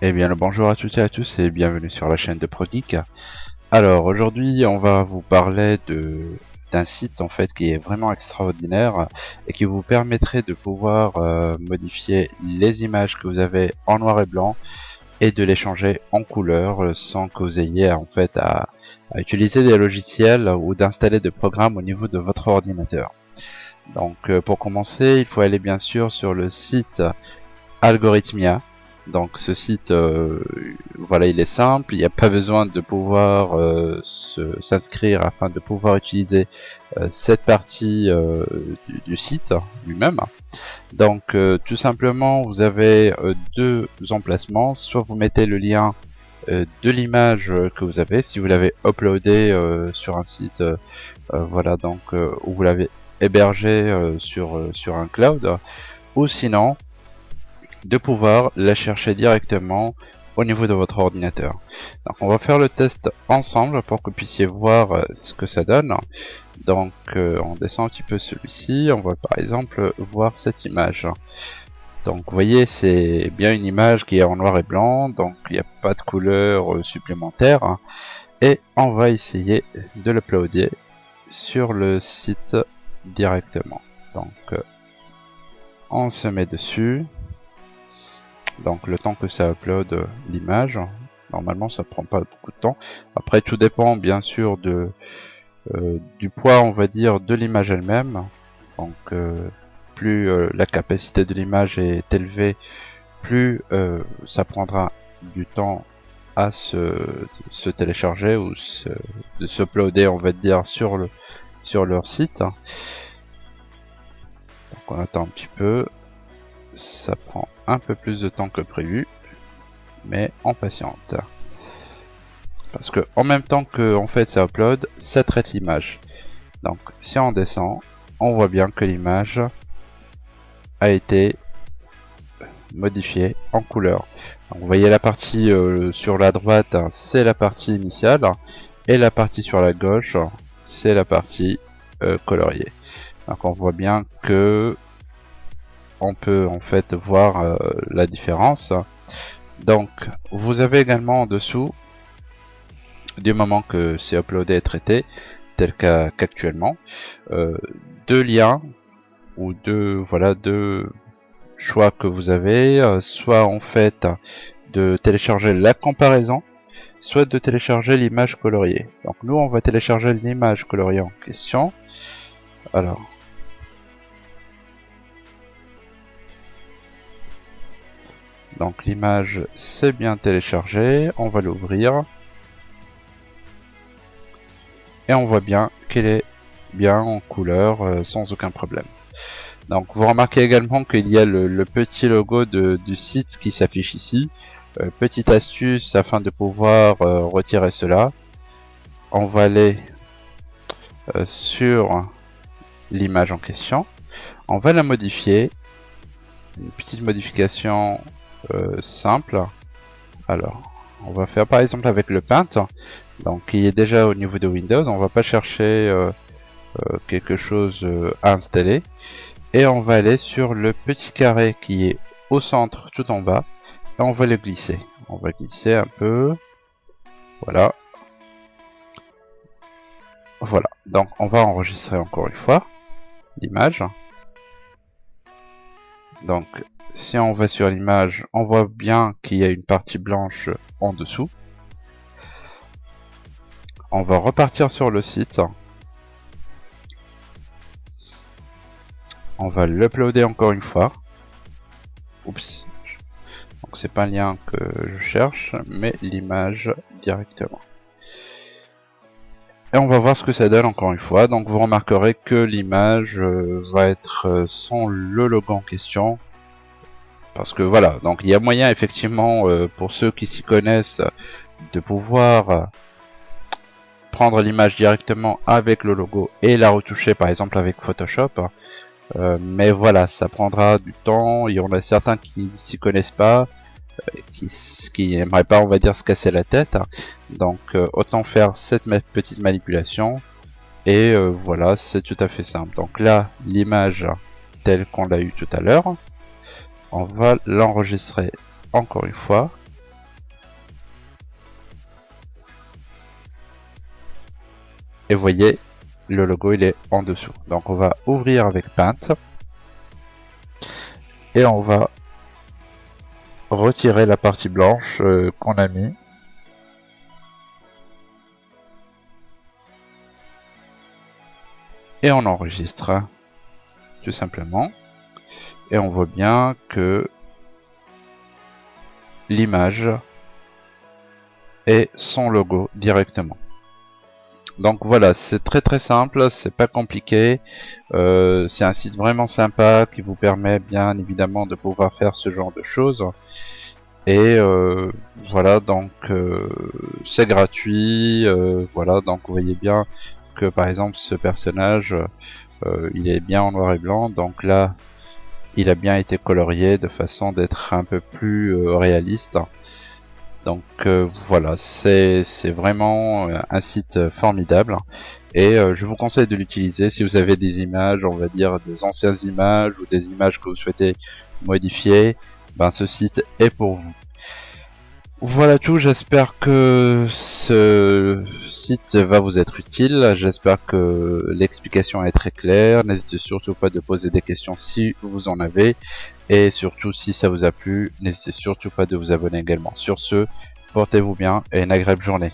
Eh bien le bonjour à toutes et à tous et bienvenue sur la chaîne de ProGeek. Alors aujourd'hui on va vous parler d'un site en fait qui est vraiment extraordinaire et qui vous permettrait de pouvoir euh, modifier les images que vous avez en noir et blanc et de les changer en couleur sans que vous ayez en fait à, utiliser des logiciels ou d'installer des programmes au niveau de votre ordinateur. Donc euh, pour commencer il faut aller bien sûr sur le site Algorithmia. Donc ce site, euh, voilà, il est simple, il n'y a pas besoin de pouvoir euh, s'inscrire afin de pouvoir utiliser cette partie du, site lui-même. Donc tout simplement, vous avez deux emplacements, soit vous mettez le lien de l'image que vous avez, si vous l'avez uploadé sur un site, voilà, donc où vous l'avez hébergé sur, sur un cloud, ou sinon de pouvoir la chercher directement au niveau de votre ordinateur. Donc on va faire le test ensemble pour que vous puissiez voir euh, ce que ça donne. Donc euh, on descend un petit peu celui-ci, on va par exemple voir cette image. Donc vous voyez c'est bien une image qui est en noir et blanc, donc il n'y a pas de couleur euh, supplémentaire. Et on va essayer de l'uploader sur le site directement. Donc on se met dessus. Donc le temps que ça upload euh, l'image normalement ça prend pas beaucoup de temps. Après tout dépend bien sûr de euh, du poids on va dire de l'image elle-même. Donc euh, plus la capacité de l'image est élevée plus ça prendra du temps à se, se télécharger ou se, de s'uploader on va dire sur le sur leur site on attend un petit peu ça prend un peu plus de temps que prévu, mais en patiente. Parce que en même temps que en fait ça upload, ça traite l'image. Donc si on descend, on voit bien que l'image a été modifiée en couleur. vous voyez la partie euh, sur la droite, c'est la partie initiale, et la partie sur la gauche, c'est la partie euh, coloriée. Donc on voit bien que on peut en fait voir euh, la différence. Donc vous avez également en dessous, du moment que c'est uploadé et traité, tel qu'actuellement, euh, deux liens ou deux voilà deux choix que vous avez, soit en fait de télécharger la comparaison, soit de télécharger l'image coloriée. Donc nous on va télécharger l'image coloriée en question. Alors Donc l'image c'est bien téléchargé, on va l'ouvrir. Et on voit bien qu'elle est bien en couleur euh, sans aucun problème. Donc vous remarquez également qu'il y a le, petit logo du site qui s'affiche ici. Euh, petite astuce afin de pouvoir euh, retirer cela. On va aller sur l'image en question. On va la modifier. Une petite modification euh, simple. Alors, on va faire par exemple avec le Paint, donc qui est déjà au niveau de Windows. On va pas chercher euh, euh, quelque chose à installer. Et on va aller sur le petit carré qui est au centre tout en bas. On va le glisser. On va glisser un peu. Voilà. Voilà. Donc on va enregistrer encore une fois l'image. Donc si on va sur l'image, on voit bien qu'il y a une partie blanche en dessous. On va repartir sur le site. On va l'uploader encore une fois. Oups. C'est pas un lien que je cherche, mais l'image directement. Et on va voir ce que ça donne encore une fois. Donc vous remarquerez que l'image euh, va être euh, sans le logo en question. Parce que voilà, donc il y a moyen effectivement euh, pour ceux qui s'y connaissent de pouvoir prendre l'image directement avec le logo et la retoucher par exemple avec Photoshop. Mais voilà, ça prendra du temps. Il y en a certains qui s'y connaissent pas, qui, qui aimeraient pas, on va dire, se casser la tête. Donc autant faire cette petite manipulation. Et voilà, c'est tout à fait simple. Donc là, l'image tel qu'on l'a eu tout à l'heure. On va l'enregistrer encore une fois. Et vous voyez, le logo il est en dessous. Donc on va ouvrir avec Paint. Et on va retirer la partie blanche euh, qu'on a mis. Et on enregistre tout simplement. Et on voit bien que l'image est son logo directement. Donc voilà, c'est très très simple, c'est pas compliqué. Euh, c'est un site vraiment sympa qui vous permet bien évidemment de pouvoir faire ce genre de choses. Et euh, voilà, donc euh, c'est gratuit. voilà, donc vous voyez bien que par exemple ce personnage, il est bien en noir et blanc. Donc là, il a bien été colorié de façon d'être un peu plus réaliste. Donc euh, voilà, c'est vraiment euh, un site formidable et euh, je vous conseille de l'utiliser si vous avez des images, on va dire des anciennes images ou des images que vous souhaitez modifier, ben ce site est pour vous. Voilà tout, j'espère que ce site va vous être utile, j'espère que l'explication est très claire, n'hésitez surtout pas de poser des questions si vous en avez, et surtout si ça vous a plu, n'hésitez surtout pas de vous abonner également. Sur ce, portez-vous bien et une agréable journée.